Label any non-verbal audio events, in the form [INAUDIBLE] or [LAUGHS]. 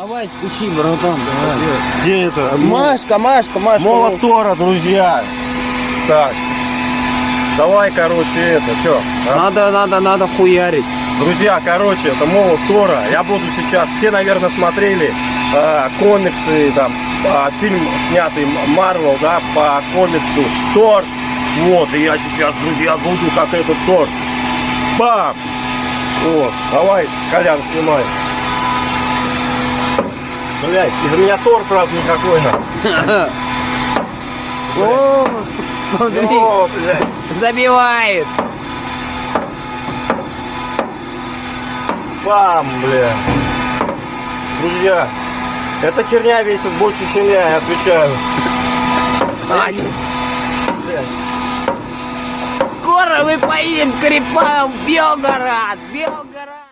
Давай стучи, братан, давай. Где это? Машка, Машка, Машка. Молот Тора, друзья. Так. Давай, короче, это, что? Надо, надо, надо хуярить. Друзья, короче, это молот Тора. Я буду сейчас, все, наверное, смотрели э, комиксы, там, а, фильм снятый Марвел, да, по комиксу Тор. Вот, и я сейчас, друзья, буду как этот Тор. Бам! Вот, давай, Колян, снимай. Блять, из меня Тор, правда, никакой, на. [LAUGHS] О, смотри, О, блядь. забивает. Бам, бля. Друзья, эта херня весит больше, чем я, я отвечаю. А. Скоро мы поедем к Крепам в Белгород. Белгород.